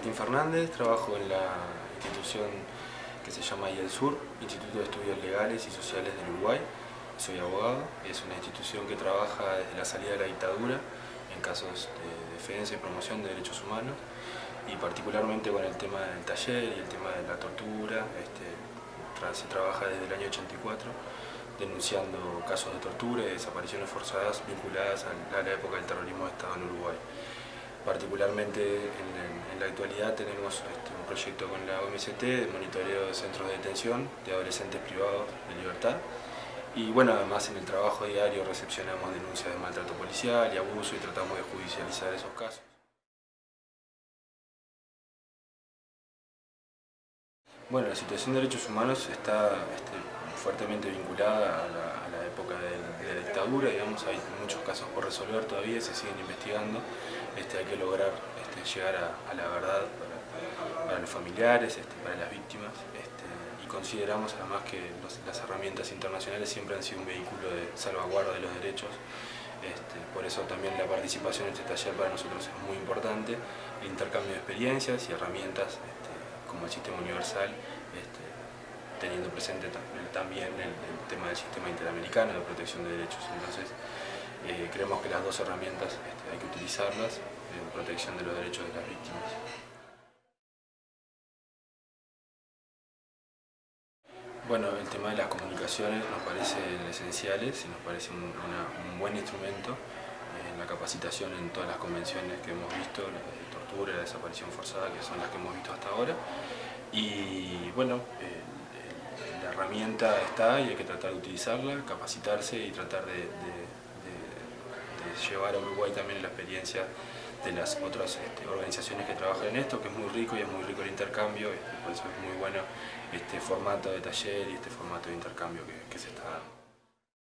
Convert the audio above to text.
Martín Fernández, trabajo en la institución que se llama IELSUR, Instituto de Estudios Legales y Sociales del Uruguay. Soy abogado, es una institución que trabaja desde la salida de la dictadura en casos de defensa y promoción de derechos humanos y particularmente con el tema del taller y el tema de la tortura. Este, se trabaja desde el año 84 denunciando casos de tortura y desapariciones forzadas vinculadas a la época del terrorismo de Estado en Uruguay. Particularmente en, la actualidad tenemos este, un proyecto con la OMCT de monitoreo de centros de detención de adolescentes privados de libertad y bueno, además en el trabajo diario recepcionamos denuncias de maltrato policial y abuso y tratamos de judicializar esos casos. Bueno, la situación de derechos humanos está este, fuertemente vinculada a la, época de, la dictadura, digamos, hay muchos casos por resolver todavía, se siguen investigando, este, hay que lograr este, llegar a, la verdad para, los familiares, este, para las víctimas, y consideramos además que las herramientas internacionales siempre han sido un vehículo de salvaguarda de los derechos, por eso también la participación en este taller para nosotros es muy importante, el intercambio de experiencias y herramientas como el sistema universal, teniendo presente también el, tema del sistema interamericano de protección de derechos. Entonces, eh, creemos que las dos herramientas este, hay que utilizarlas en protección de los derechos de las víctimas. Bueno, el tema de las comunicaciones nos parece esenciales y nos parece un, buen instrumento en la capacitación en todas las convenciones que hemos visto, la de tortura, la desaparición forzada, que son las que hemos visto hasta ahora. Y bueno, eh, herramienta está y hay que tratar de utilizarla, capacitarse y tratar de, llevar a Uruguay también la experiencia de las otras este, organizaciones que trabajan en esto, que es muy rico y es muy rico el intercambio, y por eso es muy bueno este formato de taller y este formato de intercambio que se está dando.